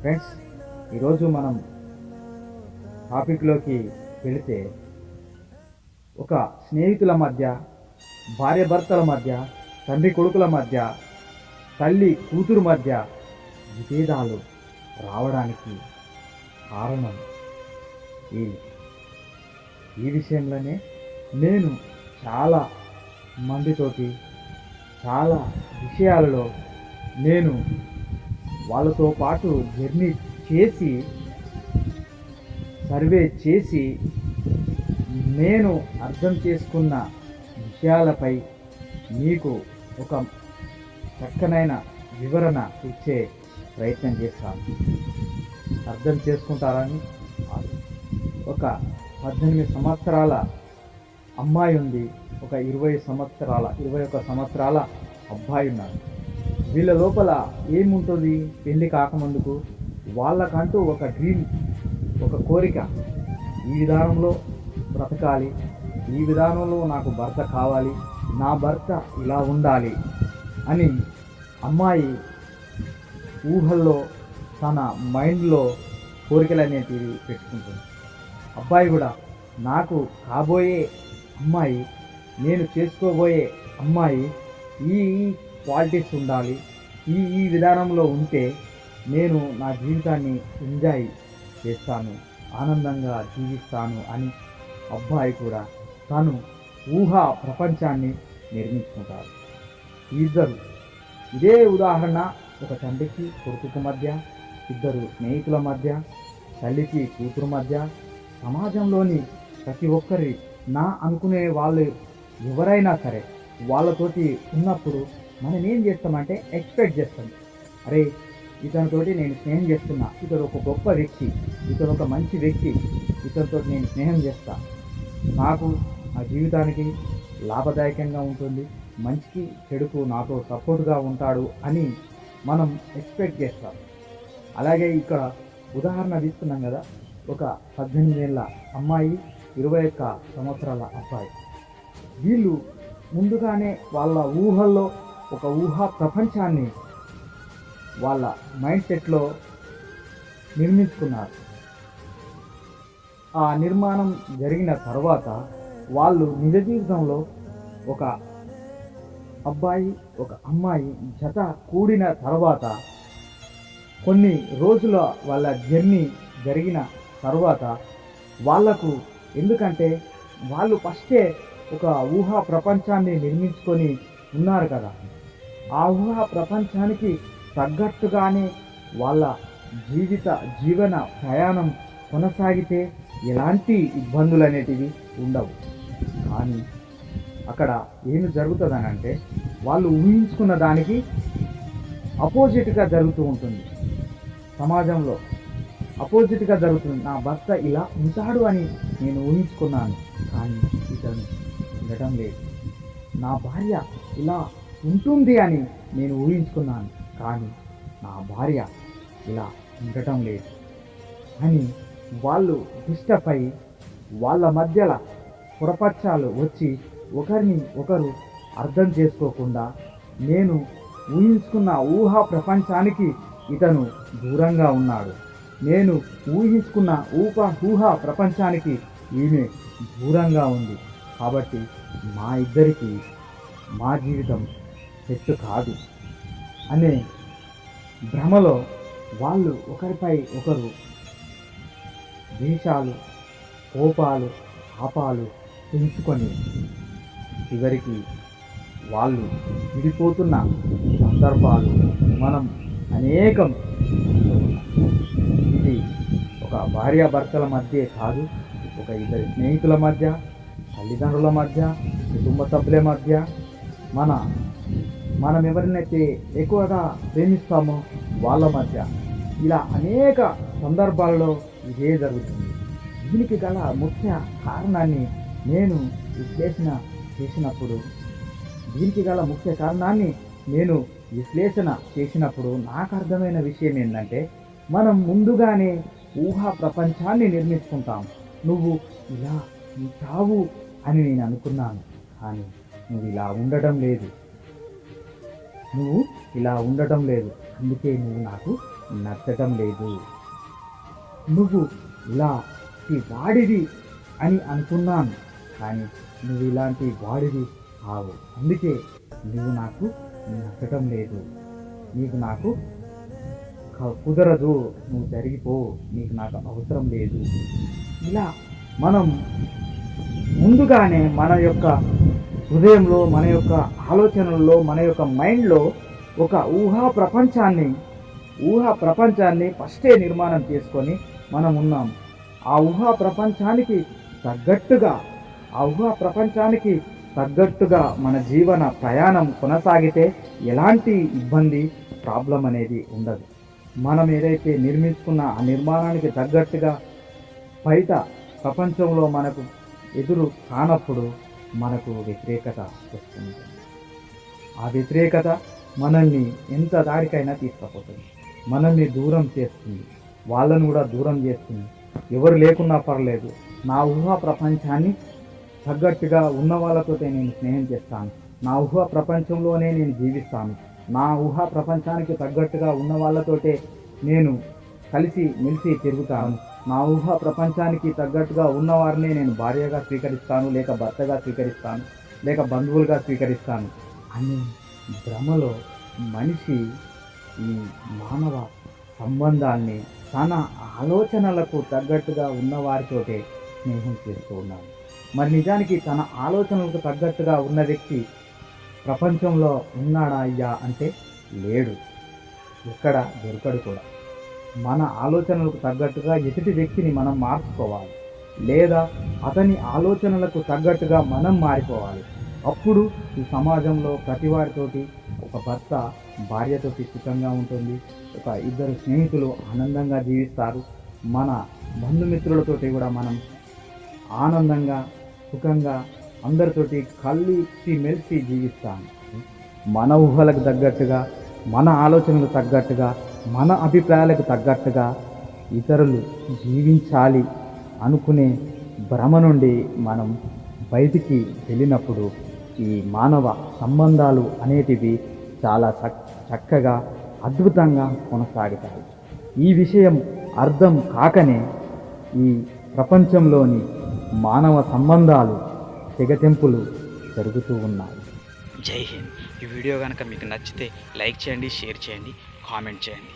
Friends ఈరోజు మనం టాపిక్లోకి వెళితే ఒక స్నేహితుల మధ్య భార్య భర్తల మధ్య తండ్రి కొడుకుల మధ్య తల్లి కూతురు మధ్య విభేదాలు రావడానికి కారణం ఈ ఈ విషయంలోనే నేను చాలా మందితోటి చాలా విషయాలలో నేను వాళ్ళతో పాటు జర్నీ చేసి సర్వే చేసి నేను అర్థం చేసుకున్న విషయాలపై మీకు ఒక చక్కనైన వివరణ ఇచ్చే ప్రయత్నం చేస్తాను. అర్థం చేసుకుంటారని ఒక పద్దెనిమిది సంవత్సరాల అమ్మాయి ఉంది. ఒక ఇరవై సంవత్సరాల ఇరవై ఒక సంవత్సరాల అబ్బాయి ఉన్నారు వీళ్ళ లోపల ఏముంటుంది? పెళ్ళి కాకముందుకు వాళ్ళకంటూ ఒక డ్రీమ్ ఒక కోరిక. ఈ విధానంలో బ్రతకాలి. ఈ విధానంలో నాకు భర్త కావాలి. నా భర్త ఇలా ఉండాలి అని అమ్మాయి ఊహల్లో తన మైండ్లో కోరికలు అనేటివి పెట్టుకుంటుంది. అబ్బాయి కూడా నాకు కాబోయే అమ్మాయి నేను చేసుకోబోయే అమ్మాయి ఈ క్వాలిటీస్ ఉండాలి. ఈ ఈ విధానంలో ఉంటే నేను నా జీవితాన్ని ఎంజాయ్ చేస్తాను ఆనందంగా జీవిస్తాను అని అబ్బాయి కూడా తను ఊహా ప్రపంచాన్ని నిర్మించుకుంటారు ఇద్దరు ఇదే ఉదాహరణ ఒక తండ్రికి కొడుకు మధ్య ఇద్దరు స్నేహితుల మధ్య తల్లికి కూతురు మధ్య. సమాజంలోని ప్రతి ఒక్కరి నా అనుకునే వాళ్ళు ఎవరైనా సరే వాళ్ళతోటి ఉన్నప్పుడు మనం ఏం చేస్తామంటే ఎక్స్పెక్ట్ చేస్తాం. అరే ఇతనితోటి నేను స్నేహం చేస్తున్నా. ఇతడు ఒక గొప్ప వ్యక్తి. ఇతడు ఒక మంచి వ్యక్తి. ఇతనితో నేను స్నేహం చేస్తా. నాకు నా జీవితానికి లాభదాయకంగా ఉంటుంది. మంచికి చెడుకు నాతో సపోర్ట్గా ఉంటాడు అని మనం ఎక్స్పెక్ట్ చేస్తాం. అలాగే ఇక్కడ ఉదాహరణ తీసుకున్నాం కదా ఒక పద్దెనిమిది ఏళ్ళ అమ్మాయి ఇరవై ఒక్క సంవత్సరాల అబ్బాయి. వీళ్ళు ముందుగానే వాళ్ళ ఊహల్లో ఒక ఊహా ప్రపంచాన్ని వాళ్ళ మైండ్ సెట్లో నిర్మించుకున్నారు. ఆ నిర్మాణం జరిగిన తర్వాత వాళ్ళు నిజ జీవితంలో ఒక అబ్బాయి ఒక అమ్మాయి జత కూడిన తర్వాత కొన్ని రోజుల వాళ్ళ జర్నీ జరిగిన తర్వాత వాళ్ళకు ఎందుకంటే వాళ్ళు ఫస్టే ఒక ఊహా ప్రపంచాన్ని నిర్మించుకొని ఉన్నారు కదా. ఆ ఊహా ప్రపంచానికి తగ్గట్టుగానే వాళ్ళ జీవిత జీవన ప్రయాణం కొనసాగితే ఎలాంటి ఇబ్బందులు అనేటివి ఉండవు. కానీ అక్కడ ఏమి జరుగుతుందని అంటే వాళ్ళు ఊహించుకున్న దానికి అపోజిట్గా జరుగుతూ ఉంటుంది. సమాజంలో అపోజిట్గా జరుగుతుంది. నా భర్త ఇలా ఉంటాడు అని నేను ఊహించుకున్నాను. కానీ ఇతను ఉండటం లేదు. నా భార్య ఇలా ఉంటుంది అని నేను ఊహించుకున్నాను. కానీ నా భార్య ఇలా ఉండటం లేదు అని వాళ్ళు డిస్టర్బ్ అయి వాళ్ళ మధ్యల పొరపచ్చాలు వచ్చి ఒకరిని ఒకరు అర్థం చేసుకోకుండా నేను ఊహించుకున్న ఊహా ప్రపంచానికి ఇతను దూరంగా ఉన్నాడు. నేను ఊహించుకున్న ఊహ ఊహా ప్రపంచానికి ఈమె దూరంగా ఉంది. కాబట్టి మా ఇద్దరికి మా జీవితం సెట్ కాదు. అనే భ్రమలో వాళ్ళు ఒకరిపై ఒకరు ద్వేషాలు కోపాలు పాపాలు పెంచుకొని చివరికి వాళ్ళు విడిపోతున్న సందర్భాలు మనం అనేకం ఇది ఒక భార్యాభర్తల మధ్య కాదు ఒక ఇద్దరి స్నేహితుల మధ్య తల్లిదండ్రుల మధ్య కుటుంబ సభ్యుల మధ్య మన మనం ఎవరినైతే ఎక్కువగా ప్రేమిస్తామో వాళ్ళ మధ్య ఇలా అనేక సందర్భాల్లో ఇదే జరుగుతుంది. దీనికి గల ముఖ్య కారణాన్ని నేను విశ్లేషణ చేసినప్పుడు దీనికి గల ముఖ్య కారణాన్ని నేను విశ్లేషణ చేసినప్పుడు నాకు అర్థమైన విషయం ఏంటంటే మనం ముందుగానే ఊహా ప్రపంచాన్ని నిర్మించుకుంటాం. నువ్వు ఇలా ఉంటావు అని నేను అనుకున్నాను. కానీ నువ్వు ఇలా ఉండటం లేదు. నువ్వు ఇలా ఉండటం లేదు. అందుకే నువ్వు నాకు నచ్చటం లేదు. నువ్వు ఇలా ఈ అని అనుకున్నాను. కానీ నువ్వు ఇలాంటి వాడిది కావు. అందుకే నువ్వు నాకు నచ్చటం లేదు. నీకు నాకు కుదరదు. నువ్వు జరిగిపో. నీకు నాకు అవసరం లేదు. ఇలా మనం ముందుగానే మన యొక్క హృదయంలో మన యొక్క ఆలోచనల్లో మన యొక్క మైండ్లో ఒక ఊహా ప్రపంచాన్ని ఊహా ప్రపంచాన్ని ఫస్టే నిర్మాణం చేసుకొని మనం ఉన్నాం. ఆ ఊహా ప్రపంచానికి తగ్గట్టుగా ఆ ఊహా ప్రపంచానికి తగ్గట్టుగా మన జీవన ప్రయాణం కొనసాగితే ఎలాంటి ఇబ్బంది ప్రాబ్లం అనేది ఉండదు. మనం ఏదైతే నిర్మించుకున్న ఆ నిర్మాణానికి తగ్గట్టుగా బయట ప్రపంచంలో మనకు ఎదురు కానప్పుడు మనకు వ్యతిరేకత వస్తుంది ఆ వ్యతిరేకత మనల్ని ఎంత దారికైనా తీసుకుపోతుంది. మనల్ని దూరం చేస్తుంది. వాళ్ళను కూడా దూరం చేస్తుంది. ఎవరు లేకున్నా పర్లేదు. నా ఊహా ప్రపంచాన్ని తగ్గట్టుగా ఉన్న వాళ్ళతోటే నేను స్నేహం చేస్తాను. నా ఊహా ప్రపంచంలోనే నేను జీవిస్తాను. నా ఊహా ప్రపంచానికి తగ్గట్టుగా ఉన్న వాళ్ళతోటే నేను కలిసి మెలిసి తిరుగుతాను. నా ఊహ ప్రపంచానికి తగ్గట్టుగా ఉన్నవారినే నేను భార్యగా స్వీకరిస్తాను లేక భర్తగా స్వీకరిస్తాను లేక బంధువులుగా స్వీకరిస్తాను అనే భ్రమలో మనిషి ఈ మానవ సంబంధాన్ని తన ఆలోచనలకు తగ్గట్టుగా ఉన్నవారితోటే స్నేహం చేస్తూ ఉన్నాడు. మరి నిజానికి తన ఆలోచనలకు తగ్గట్టుగా ఉన్న వ్యక్తి ప్రపంచంలో ఉన్నాడా అయ్యా అంటే లేడు. ఎక్కడ దొరకడు కూడా. మన ఆలోచనలకు తగ్గట్టుగా ఎదుటి వ్యక్తిని మనం మార్చుకోవాలి. లేదా అతని ఆలోచనలకు తగ్గట్టుగా మనం మారిపోవాలి. అప్పుడు ఈ సమాజంలో ప్రతి వారితోటి ఒక భర్త భార్యతోటి సుఖంగా ఉంటుంది. ఒక ఇద్దరు స్నేహితులు ఆనందంగా జీవిస్తారు. మన బంధుమిత్రులతోటి కూడా మనం ఆనందంగా సుఖంగా అందరితోటి కలిసి మెలిసి జీవిస్తాము మన ఊహలకు తగ్గట్టుగా మన ఆలోచనలకు తగ్గట్టుగా మన అభిప్రాయాలకు తగ్గట్టుగా ఇతరులు జీవించాలి అనుకునే భ్రమ నుండి మనం బయటికి వెళ్ళినప్పుడు ఈ మానవ సంబంధాలు అనేటివి చాలా చక్కగా అద్భుతంగా కొనసాగుతాయి. ఈ విషయం అర్థం కాకనే ఈ ప్రపంచంలోని మానవ సంబంధాలు తెగతింపులు జరుగుతూ ఉన్నాయి. జై హింద్. ఈ వీడియో కనుక మీకు నచ్చితే లైక్ చేయండి షేర్ చేయండి కామెంట్ చేయండి.